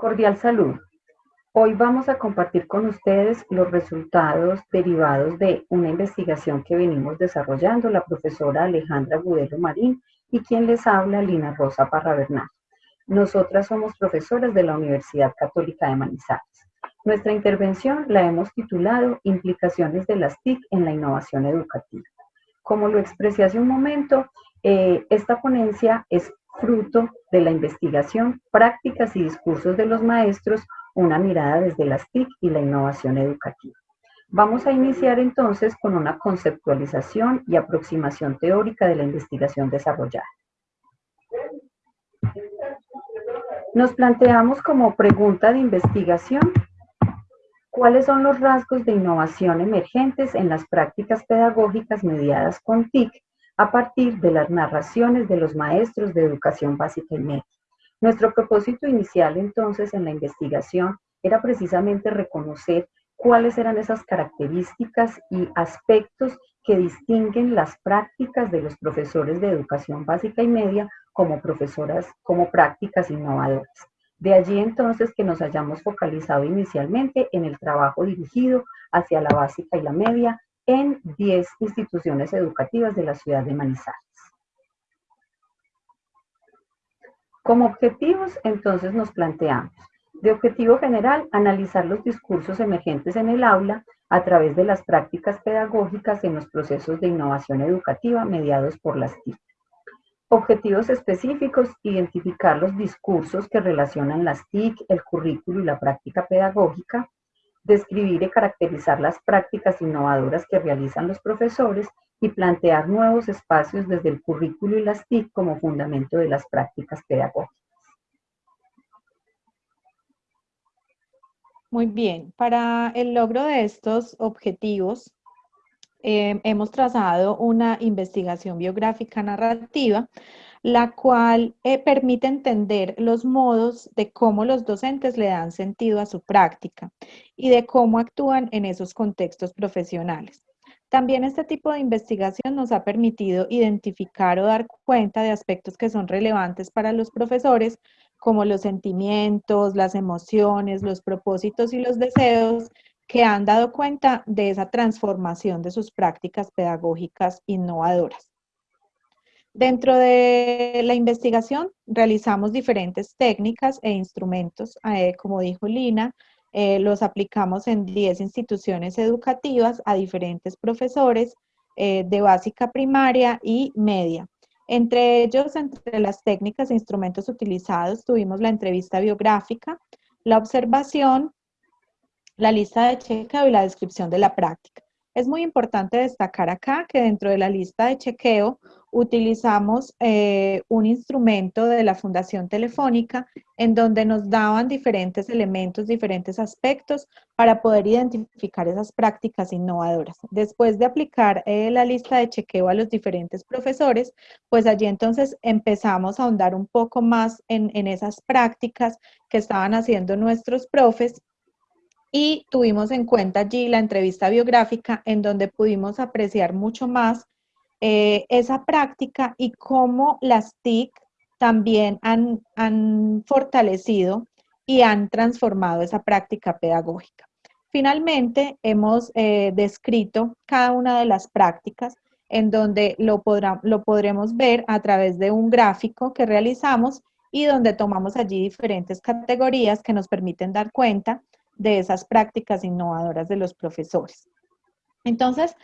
Cordial salud. Hoy vamos a compartir con ustedes los resultados derivados de una investigación que venimos desarrollando la profesora Alejandra Gudelo Marín y quien les habla, Lina Rosa Parra Bernal. Nosotras somos profesoras de la Universidad Católica de Manizales. Nuestra intervención la hemos titulado Implicaciones de las TIC en la innovación educativa. Como lo expresé hace un momento, eh, esta ponencia es fruto de la investigación, prácticas y discursos de los maestros, una mirada desde las TIC y la innovación educativa. Vamos a iniciar entonces con una conceptualización y aproximación teórica de la investigación desarrollada. Nos planteamos como pregunta de investigación cuáles son los rasgos de innovación emergentes en las prácticas pedagógicas mediadas con TIC a partir de las narraciones de los maestros de educación básica y media. Nuestro propósito inicial entonces en la investigación era precisamente reconocer cuáles eran esas características y aspectos que distinguen las prácticas de los profesores de educación básica y media como profesoras, como prácticas innovadoras. De allí entonces que nos hayamos focalizado inicialmente en el trabajo dirigido hacia la básica y la media en 10 instituciones educativas de la ciudad de Manizales. Como objetivos, entonces nos planteamos, de objetivo general, analizar los discursos emergentes en el aula a través de las prácticas pedagógicas en los procesos de innovación educativa mediados por las TIC. Objetivos específicos, identificar los discursos que relacionan las TIC, el currículo y la práctica pedagógica, describir y caracterizar las prácticas innovadoras que realizan los profesores y plantear nuevos espacios desde el currículo y las TIC como fundamento de las prácticas pedagógicas. Muy bien, para el logro de estos objetivos eh, hemos trazado una investigación biográfica narrativa la cual eh, permite entender los modos de cómo los docentes le dan sentido a su práctica y de cómo actúan en esos contextos profesionales. También este tipo de investigación nos ha permitido identificar o dar cuenta de aspectos que son relevantes para los profesores, como los sentimientos, las emociones, los propósitos y los deseos que han dado cuenta de esa transformación de sus prácticas pedagógicas innovadoras. Dentro de la investigación realizamos diferentes técnicas e instrumentos, eh, como dijo Lina, eh, los aplicamos en 10 instituciones educativas a diferentes profesores eh, de básica primaria y media. Entre ellos, entre las técnicas e instrumentos utilizados, tuvimos la entrevista biográfica, la observación, la lista de chequeo y la descripción de la práctica. Es muy importante destacar acá que dentro de la lista de chequeo utilizamos eh, un instrumento de la Fundación Telefónica en donde nos daban diferentes elementos, diferentes aspectos para poder identificar esas prácticas innovadoras. Después de aplicar eh, la lista de chequeo a los diferentes profesores, pues allí entonces empezamos a ahondar un poco más en, en esas prácticas que estaban haciendo nuestros profes y tuvimos en cuenta allí la entrevista biográfica en donde pudimos apreciar mucho más eh, esa práctica y cómo las TIC también han, han fortalecido y han transformado esa práctica pedagógica. Finalmente, hemos eh, descrito cada una de las prácticas en donde lo, lo podremos ver a través de un gráfico que realizamos y donde tomamos allí diferentes categorías que nos permiten dar cuenta de esas prácticas innovadoras de los profesores. Entonces,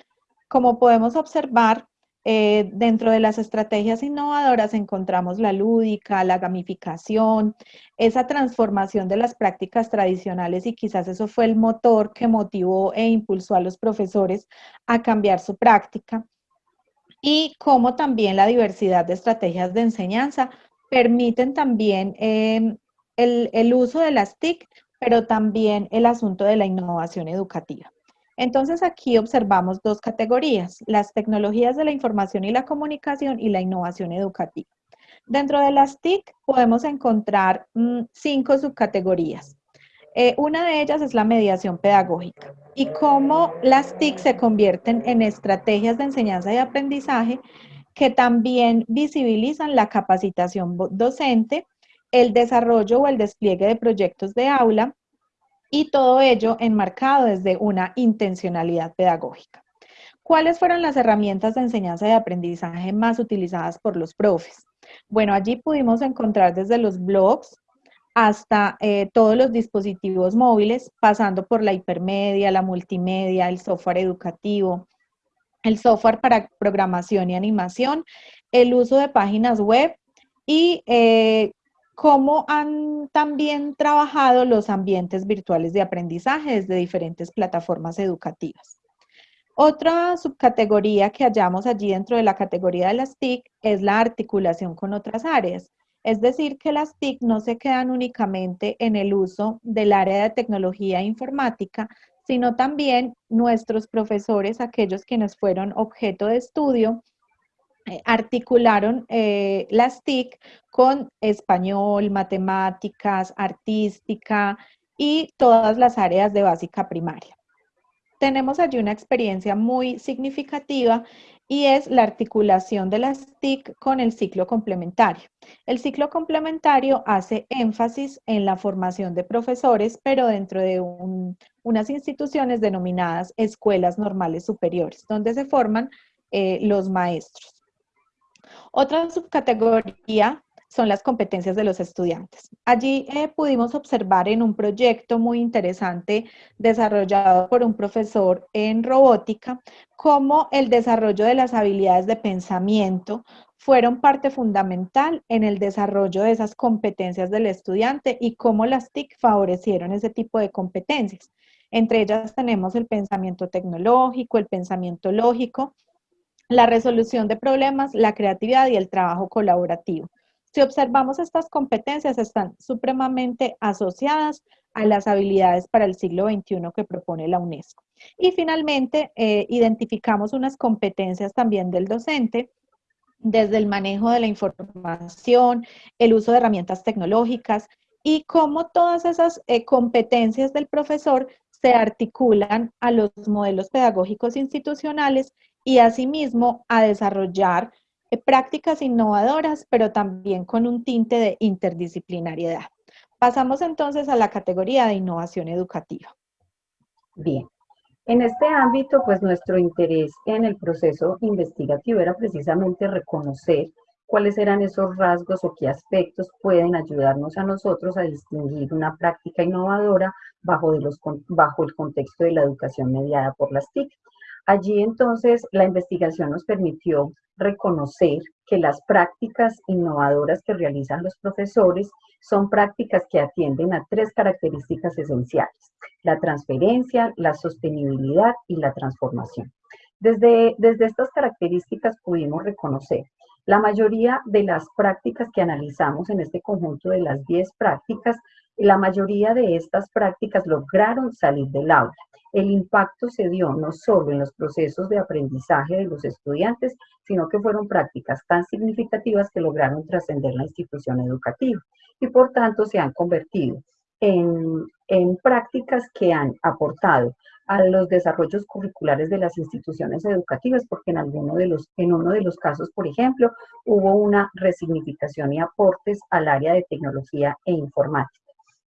como podemos observar, eh, dentro de las estrategias innovadoras encontramos la lúdica, la gamificación, esa transformación de las prácticas tradicionales y quizás eso fue el motor que motivó e impulsó a los profesores a cambiar su práctica. Y como también la diversidad de estrategias de enseñanza permiten también em, el, el uso de las TIC, pero también el asunto de la innovación educativa. Entonces aquí observamos dos categorías, las tecnologías de la información y la comunicación y la innovación educativa. Dentro de las TIC podemos encontrar mm, cinco subcategorías. Eh, una de ellas es la mediación pedagógica y cómo las TIC se convierten en estrategias de enseñanza y aprendizaje que también visibilizan la capacitación docente el desarrollo o el despliegue de proyectos de aula y todo ello enmarcado desde una intencionalidad pedagógica. ¿Cuáles fueron las herramientas de enseñanza y aprendizaje más utilizadas por los profes? Bueno, allí pudimos encontrar desde los blogs hasta eh, todos los dispositivos móviles, pasando por la hipermedia, la multimedia, el software educativo, el software para programación y animación, el uso de páginas web y eh, cómo han también trabajado los ambientes virtuales de aprendizaje desde diferentes plataformas educativas. Otra subcategoría que hallamos allí dentro de la categoría de las TIC es la articulación con otras áreas. Es decir, que las TIC no se quedan únicamente en el uso del área de tecnología informática, sino también nuestros profesores, aquellos quienes fueron objeto de estudio, articularon eh, las TIC con español, matemáticas, artística y todas las áreas de básica primaria. Tenemos allí una experiencia muy significativa y es la articulación de las TIC con el ciclo complementario. El ciclo complementario hace énfasis en la formación de profesores, pero dentro de unas instituciones denominadas escuelas normales superiores, donde se forman eh, los maestros. Otra subcategoría son las competencias de los estudiantes. Allí eh, pudimos observar en un proyecto muy interesante desarrollado por un profesor en robótica cómo el desarrollo de las habilidades de pensamiento fueron parte fundamental en el desarrollo de esas competencias del estudiante y cómo las TIC favorecieron ese tipo de competencias. Entre ellas tenemos el pensamiento tecnológico, el pensamiento lógico, la resolución de problemas, la creatividad y el trabajo colaborativo. Si observamos estas competencias, están supremamente asociadas a las habilidades para el siglo XXI que propone la UNESCO. Y finalmente, eh, identificamos unas competencias también del docente, desde el manejo de la información, el uso de herramientas tecnológicas y cómo todas esas eh, competencias del profesor se articulan a los modelos pedagógicos institucionales y asimismo a desarrollar eh, prácticas innovadoras, pero también con un tinte de interdisciplinariedad. Pasamos entonces a la categoría de innovación educativa. Bien, en este ámbito, pues nuestro interés en el proceso investigativo era precisamente reconocer cuáles eran esos rasgos o qué aspectos pueden ayudarnos a nosotros a distinguir una práctica innovadora bajo, de los, bajo el contexto de la educación mediada por las TIC. Allí entonces la investigación nos permitió reconocer que las prácticas innovadoras que realizan los profesores son prácticas que atienden a tres características esenciales, la transferencia, la sostenibilidad y la transformación. Desde, desde estas características pudimos reconocer la mayoría de las prácticas que analizamos en este conjunto de las 10 prácticas, la mayoría de estas prácticas lograron salir del aula. El impacto se dio no solo en los procesos de aprendizaje de los estudiantes, sino que fueron prácticas tan significativas que lograron trascender la institución educativa y por tanto se han convertido en, prácticas que han aportado a los desarrollos curriculares de las instituciones educativas, porque en, alguno de los, en uno de los casos, por ejemplo, hubo una resignificación y aportes al área de tecnología e informática.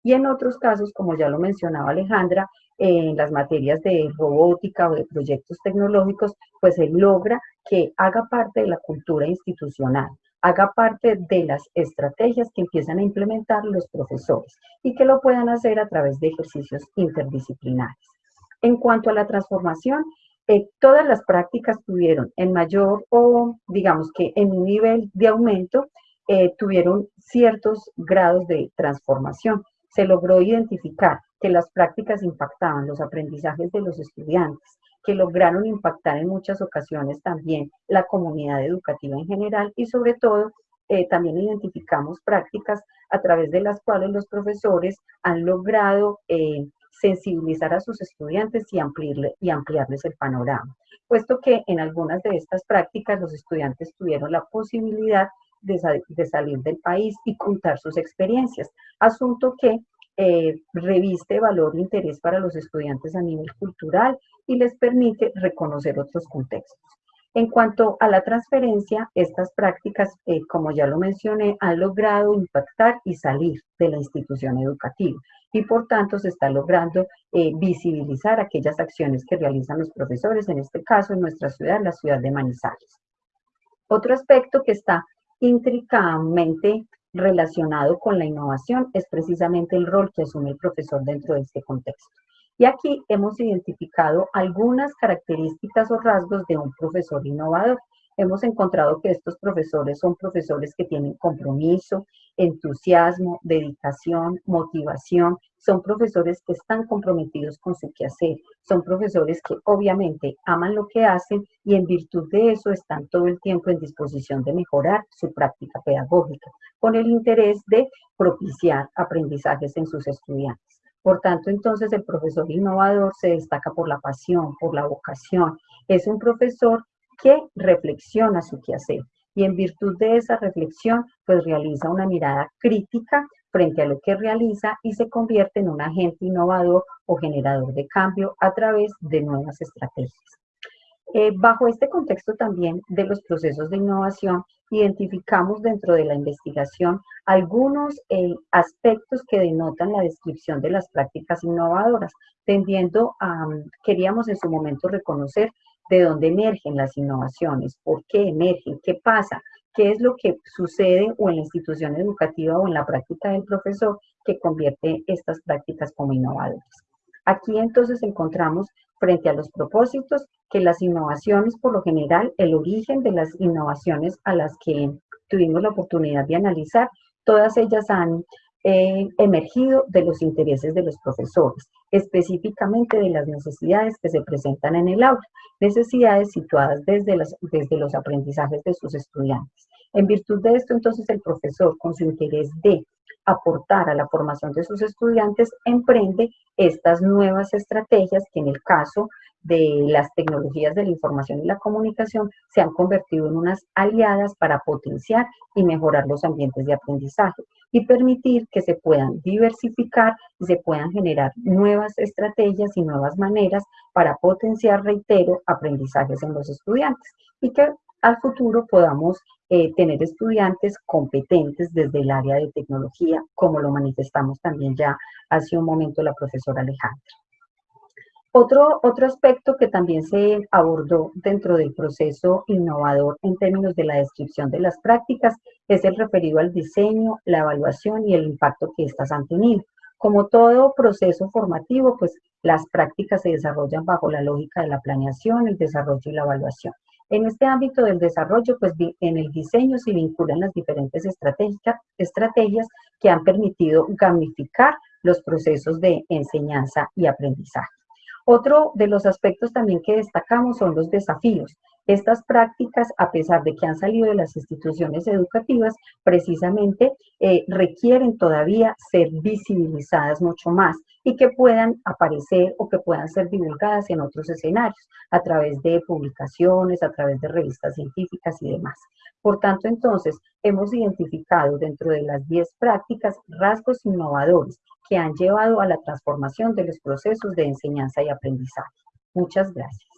Y en otros casos, como ya lo mencionaba Alejandra, en las materias de robótica o de proyectos tecnológicos, pues se logra que haga parte de la cultura institucional, haga parte de las estrategias que empiezan a implementar los profesores y que lo puedan hacer a través de ejercicios interdisciplinares. En cuanto a la transformación, eh, todas las prácticas tuvieron en mayor o digamos que en un nivel de aumento, eh, tuvieron ciertos grados de transformación. Se logró identificar que las prácticas impactaban los aprendizajes de los estudiantes, que lograron impactar en muchas ocasiones también la comunidad educativa en general y sobre todo eh, también identificamos prácticas a través de las cuales los profesores han logrado sensibilizar a sus estudiantes y, ampliarle, y ampliarles el panorama, puesto que en algunas de estas prácticas los estudiantes tuvieron la posibilidad de, de salir del país y contar sus experiencias, asunto que eh, reviste valor e interés para los estudiantes a nivel cultural y les permite reconocer otros contextos. En cuanto a la transferencia, estas prácticas, eh, como ya lo mencioné, han logrado impactar y salir de la institución educativa y por tanto se está logrando eh, visibilizar aquellas acciones que realizan los profesores, en este caso en nuestra ciudad, la ciudad de Manizales. Otro aspecto que está intricadamente relacionado con la innovación es precisamente el rol que asume el profesor dentro de este contexto. Y aquí hemos identificado algunas características o rasgos de un profesor innovador. Hemos encontrado que estos profesores son profesores que tienen compromiso, entusiasmo, dedicación, motivación, son profesores que están comprometidos con su quehacer, son profesores que obviamente aman lo que hacen y en virtud de eso están todo el tiempo en disposición de mejorar su práctica pedagógica, con el interés de propiciar aprendizajes en sus estudiantes. Por tanto, entonces el profesor innovador se destaca por la pasión, por la vocación. Es un profesor que reflexiona su quehacer y en virtud de esa reflexión, pues realiza una mirada crítica frente a lo que realiza y se convierte en un agente innovador o generador de cambio a través de nuevas estrategias. Eh, bajo este contexto también de los procesos de innovación, identificamos dentro de la investigación algunos eh, aspectos que denotan la descripción de las prácticas innovadoras, tendiendo a, queríamos en su momento reconocer de dónde emergen las innovaciones, por qué emergen, qué pasa, qué es lo que sucede o en la institución educativa o en la práctica del profesor que convierte estas prácticas como innovadoras. Aquí entonces encontramos frente a los propósitos que las innovaciones, por lo general, el origen de las innovaciones a las que tuvimos la oportunidad de analizar, todas ellas han eh, emergido de los intereses de los profesores, específicamente de las necesidades que se presentan en el aula, necesidades situadas desde, desde los aprendizajes de sus estudiantes. En virtud de esto, entonces, el profesor, con su interés de aportar a la formación de sus estudiantes, emprende estas nuevas estrategias que en el caso de las tecnologías de la información y la comunicación se han convertido en unas aliadas para potenciar y mejorar los ambientes de aprendizaje y permitir que se puedan diversificar y se puedan generar nuevas estrategias y nuevas maneras para potenciar, reitero, aprendizajes en los estudiantes y que al futuro podamos eh, tener estudiantes competentes desde el área de tecnología, como lo manifestamos también ya hace un momento la profesora Alejandra. Otro, otro aspecto que también se abordó dentro del proceso innovador en términos de la descripción de las prácticas es el referido al diseño, la evaluación y el impacto que éstas han tenido. Como todo proceso formativo, pues las prácticas se desarrollan bajo la lógica de la planeación, el desarrollo y la evaluación. En este ámbito del desarrollo, pues en el diseño se vinculan las diferentes estrategias que han permitido gamificar los procesos de enseñanza y aprendizaje. Otro de los aspectos también que destacamos son los desafíos. Estas prácticas, a pesar de que han salido de las instituciones educativas, precisamente eh, requieren todavía ser visibilizadas mucho más y que puedan aparecer o que puedan ser divulgadas en otros escenarios, a través de publicaciones, a través de revistas científicas y demás. Por tanto, entonces, hemos identificado dentro de las 10 prácticas rasgos innovadores que han llevado a la transformación de los procesos de enseñanza y aprendizaje. Muchas gracias.